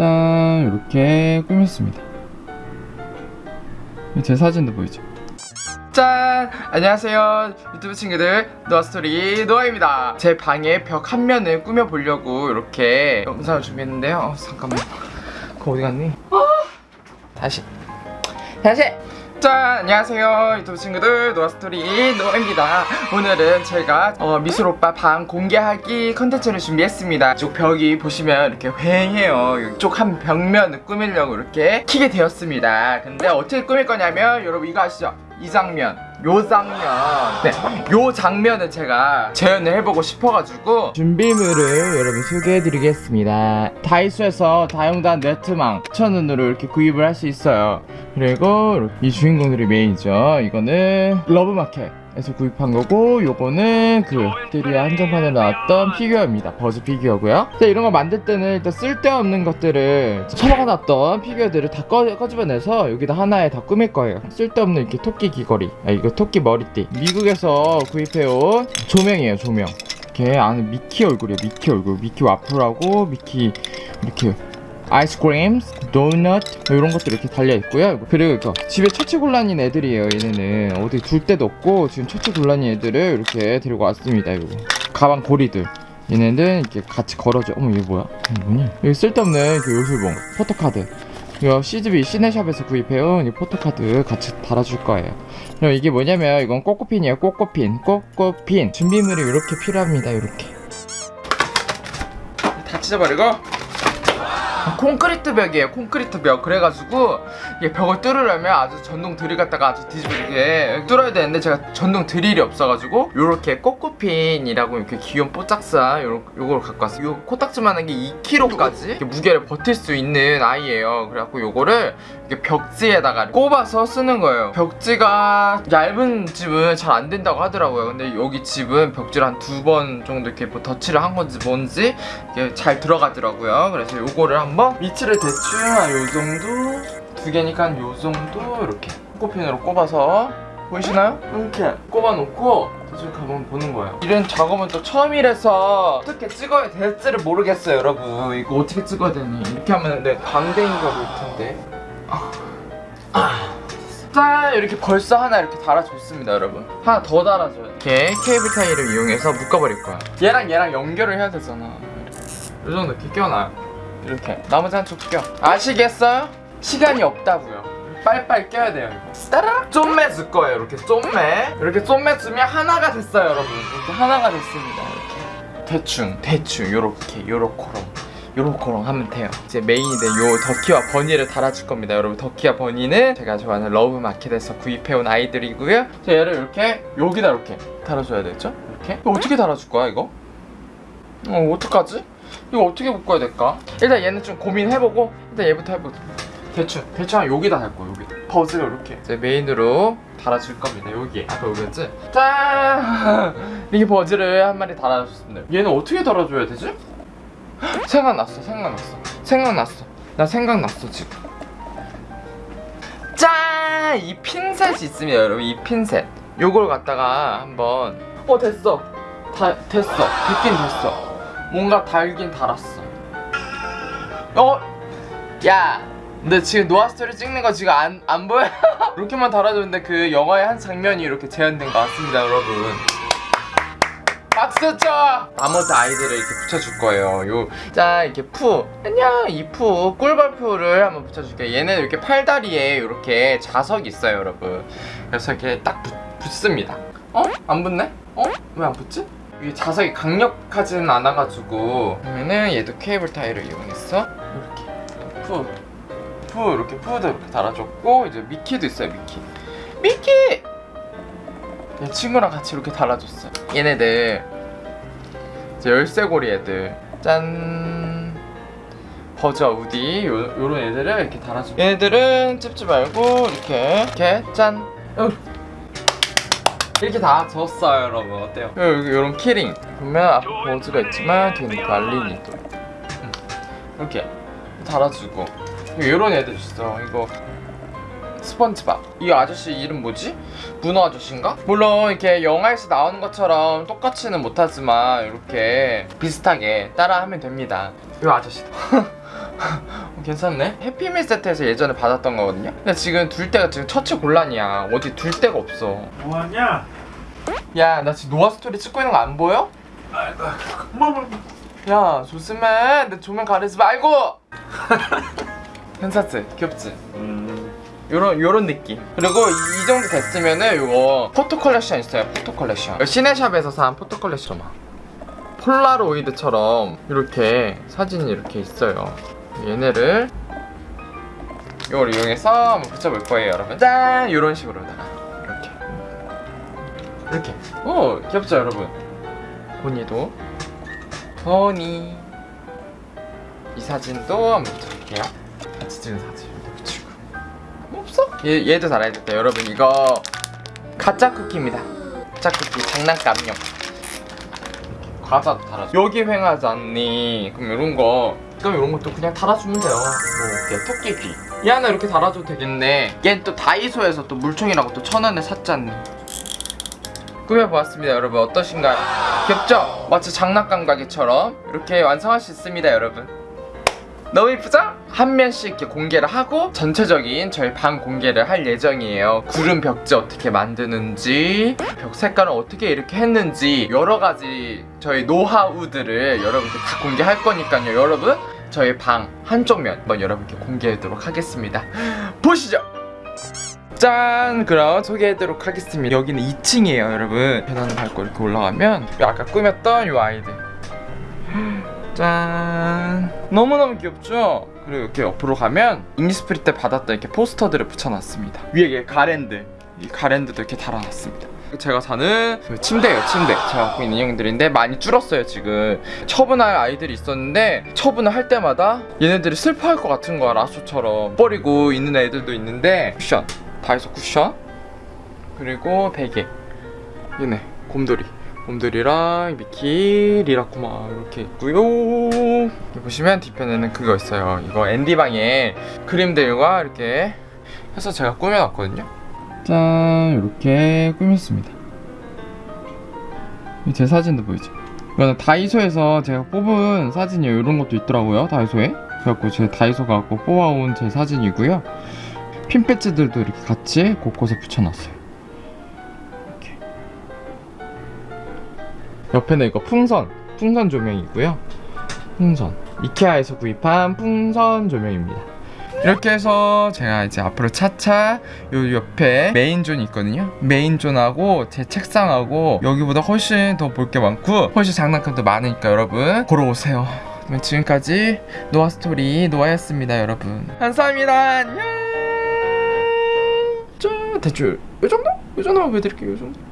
짠 이렇게 꾸몄습니다. 제 사진도 보이죠? 짠! 안녕하세요. 유튜브 친구들 노아스토리 노아입니다. 제 방의 벽 한 면을 꾸며보려고 이렇게 영상을 준비했는데요. 어, 잠깐만. 그거 어디 갔니? 어! 다시. 다시 짠! 안녕하세요. 유튜브 친구들 노아스토리 노아입니다. 오늘은 제가 어, 미술 오빠 방 공개하기 컨텐츠를 준비했습니다. 이쪽 벽이 보시면 이렇게 휑해요. 이쪽 한 벽면을 꾸미려고 이렇게 키게 되었습니다. 근데 어떻게 꾸밀 거냐면 여러분 이거 아시죠? 이 장면 요 장면. 네, 요 장면을 제가 재현을 해보고 싶어가지고 준비물을 여러분 소개해드리겠습니다. 다이소에서 다용도 네트망 9,000원으로 이렇게 구입을 할 수 있어요. 그리고 이 주인공들이 메인이죠. 이거는 러브마켓 에서 구입한 거고 요거는 그 롯데리아 한정판에 나왔던 피규어입니다. 버즈 피규어고요. 자, 이런 거 만들 때는 일단 쓸데없는 것들을 처박아놨던 피규어들을 다 꺼, 꺼집어내서 여기다 하나에 다 꾸밀 거예요. 쓸데없는 이렇게 토끼 귀걸이. 아 이거 토끼 머리띠. 미국에서 구입해온 조명이에요 조명. 이렇게 안에 미키 얼굴이에요 미키 얼굴. 미키 와플하고 미키 이렇게 아이스크림, 도넛 뭐 이런 것들 이렇게 달려있고요. 그리고 이거 집에 처치곤란인 애들이에요 얘네는. 어디 둘 데도 없고 지금 처치곤란인 애들을 이렇게 데리고 왔습니다 이거. 가방 고리들. 얘네는 이렇게 같이 걸어줘. 어머 이게 뭐야? 이게 뭐니? 여기 쓸데없는 그 요술봉 포토카드. 이거 CGV 시네샵에서 구입해온 이 포토카드 같이 달아줄 거예요. 그럼 이게 뭐냐면 이건 꼬꼬핀이에요 꼬꼬핀. 꼬꼬핀. 준비물이 이렇게 필요합니다 이렇게. 다 찢어버리고 콘크리트 벽이에요 콘크리트 벽. 그래가지고 이게 벽을 뚫으려면 아주 전동 드릴 갖다가 아주 뒤집어지게 뚫어야 되는데 제가 전동 드릴이 없어가지고 요렇게 꼬꼬핀이라고 이렇게 귀여운 뽀짝사 요런, 요걸 갖고 왔어요. 요 코딱지만한 게 2kg까지 무게를 버틸 수 있는 아이예요. 그래갖고 요거를 벽지에다가 꼽아서 쓰는 거예요. 벽지가 얇은 집은 잘 안 된다고 하더라고요. 근데 여기 집은 벽지를 한 두 번 정도 이렇게 뭐 덧칠을 한 건지 뭔지 이게 잘 들어가더라고요. 그래서 요거를 한번 위치를 대충 한 요 정도 두 개니까 한 요 정도 이렇게 코핀으로 꼽아서 보이시나요? 이렇게 꼽아놓고 대충 가면 보는 거예요. 이런 작업은 또 처음이라서 어떻게 찍어야 될지를 모르겠어요 여러분. 이거 어떻게 찍어야 되니? 이렇게 하면 내 광대인가 볼 텐데. 짠 이렇게 벌써 하나 이렇게 달아줬습니다 여러분. 하나 더 달아줘요. 이렇게 케이블 타이를 이용해서 묶어버릴 거야. 얘랑 얘랑 연결을 해야 되잖아. 이 정도 이렇게 껴놔요. 이렇게. 나머지 한쪽 껴. 아시겠어요? 시간이 없다고요. 빨빨 껴야 돼요 이거. 따라! 쫌매 줄 거예요 이렇게 쫌매. 이렇게 쫌매 주면 하나가 됐어요 여러분. 이렇게 하나가 됐습니다 이렇게. 대충 대충. 요렇게 요렇코롱 요렇게롱 하면 돼요 이제 메인이 된요 더키와 버니를 달아줄 겁니다 여러분 더키와 버니는 제가 좋아하는 러브마켓에서 구입해온 아이들이고요 자 얘를 이렇게 여기다 이렇게 달아줘야 되죠 이렇게 어떻게 달아줄 거야 이거? 어 어떡하지? 이거 어떻게 묶어야 될까? 일단 얘는 좀 고민해보고 일단 얘부터 해보자 대충 대충 한 여기다 할 거야 여기 버즈를 이렇게 이제 메인으로 달아줄 겁니다 여기에 아까 여기였지? 짠! 이렇게 버즈를 한 마리 달아줬습니다 얘는 어떻게 달아줘야 되지? 생각났어 생각났어. 생각났어. 나 생각났어 지금. 짠! 이 핀셋이 있습니다 여러분. 이 핀셋. 요걸 갖다가 한번 어 됐어. 다 됐어. 됐긴 됐어. 뭔가 달긴 달았어. 어? 야! 근데 지금 노아스토리 찍는 거 지금 안, 안 보여? 이렇게만 달아줬는데 그 영화의 한 장면이 이렇게 재현된 것 같습니다 여러분 박수 쳐! 나머지 아이들을 이렇게 붙여줄 거예요 요, 자 이렇게 푸 안녕 이 푸 꿀벌푸를 한번 붙여줄게요 얘는 이렇게 팔다리에 이렇게 자석이 있어요 여러분 그래서 이렇게 딱 붙, 붙습니다 어? 안 붙네? 어? 왜 안 붙지? 이게 자석이 강력하지는 않아가지고 그러면은 얘도 케이블 타이를 이용해서 이렇게 푸, 푸 이렇게 푸도 이렇게 달아줬고 이제 미키도 있어요 미키 미키! 얘 친구랑 같이 이렇게 달아줬어요. 얘네들 열쇠고리 애들. 짠. 버저 우디 요, 요런 애들을 이렇게 달아주고. 얘네들은 찝지 말고 이렇게 이렇게 짠. 어. 이렇게 다 줬어요 여러분. 어때요? 여기 요런 키링. 보면 앞에 버즈가 있지만 뒤에는 발린이 또. 음. 이렇게 달아주고. 요런 애들 있어. 이거 스펀지밥 이 아저씨 이름 뭐지? 문어 아저씨인가? 물론 이렇게 영화에서 나오는 것처럼 똑같이는 못하지만 이렇게 비슷하게 따라하면 됩니다 이 아저씨도 어, 괜찮네. 해피밀 세트에서 예전에 받았던 거거든요. 근데 지금 둘 데가 지금 처치 곤란이야. 어디 둘 데가 없어. 뭐하냐? 야, 나 지금 노아 스토리 찍고 있는 거 안 보여? 뭐, 야, 조심해. 내 조명 가리지 말고. 괜찮지? 귀엽지? 음, 요런 요런 느낌. 그리고 이, 이 정도 됐으면은 요거 포토 컬렉션 있어요. 포토 컬렉션. 시네샵에서 산 포토 컬렉션 막 폴라로이드처럼 이렇게 사진이 이렇게 있어요. 얘네를 이걸 이용해서 붙여볼 거예요, 여러분. 짠! 이런 식으로다가 이렇게 이렇게. 오 귀엽죠, 여러분. 보니도 보니 이 사진도 한번 붙여볼게요. 같이 찍은 사진? 얘, 얘도 달아야 겠다. 여러분 이거 가짜 쿠키입니다. 가짜 쿠키 장난감용. 과자도 달아줘. 여기 횡하지 않니. 그럼 이런 거. 그럼 이런 것도 그냥 달아주면 돼요. 뭐 이렇게 토끼 귀 얘 하나 이렇게 달아줘도 되겠네. 얘는 또 다이소에서 또 물총이라고 또 천 원에 샀잖니. 꾸며보았습니다 여러분. 어떠신가요? 귀엽죠? 마치 장난감 가게처럼. 이렇게 완성할 수 있습니다 여러분 너무 이쁘죠? 한 면씩 이렇게 공개를 하고 전체적인 저희 방 공개를 할 예정이에요. 구름 벽지 어떻게 만드는지 벽 색깔은 어떻게 이렇게 했는지 여러 가지 저희 노하우들을 여러분께 다 공개할 거니까요 여러분. 저희 방 한쪽 면 한번 여러분께 공개하도록 하겠습니다. 보시죠! 짠! 그럼 소개하도록 하겠습니다. 여기는 2층이에요 여러분. 계단을 밟고 이렇게 올라가면 아까 꾸몄던 이 아이들 짠. 너무너무 귀엽죠? 그리고 이렇게 옆으로 가면 이니스프리 때 받았던 이렇게 포스터들을 붙여놨습니다. 위에 가랜드. 이 가랜드도 이렇게 달아놨습니다. 제가 사는 그 침대예요 침대. 제가 갖고 있는 인형들인데 많이 줄었어요 지금. 처분할 아이들이 있었는데 처분을 할 때마다 얘네들이 슬퍼할 것 같은 거야 라쏘처럼. 버리고 있는 애들도 있는데 쿠션. 다이소 쿠션. 그리고 베개. 얘네 곰돌이 곰돌이랑 미키 리라쿠마 이렇게 있고요. 보시면 뒤편에는 그거 있어요. 이거 앤디방에 그림들과 이렇게 해서 제가 꾸며놨거든요. 짠 이렇게 꾸몄습니다. 이제 사진도 보이죠? 이거는 다이소에서 제가 뽑은 사진이에요. 이런 것도 있더라고요 다이소에. 그래갖고 제 다이소 가고 뽑아온 제 사진이고요. 핀 배지들도 이렇게 같이 곳곳에 붙여놨어요 옆에는 이거 풍선 풍선 조명이고요. 풍선. 이케아에서 구입한 풍선 조명입니다. 이렇게 해서 제가 이제 앞으로 차차 요 옆에 메인존이 있거든요. 메인존하고 제 책상하고 여기보다 훨씬 더 볼 게 많고 훨씬 장난감도 많으니까 여러분 보러 오세요. 그럼 지금까지 노아스토리 노아였습니다 여러분. 감사합니다. 안녕! 저 대충 요 정도? 요 정도만 보여드릴게요 요 정도. 네.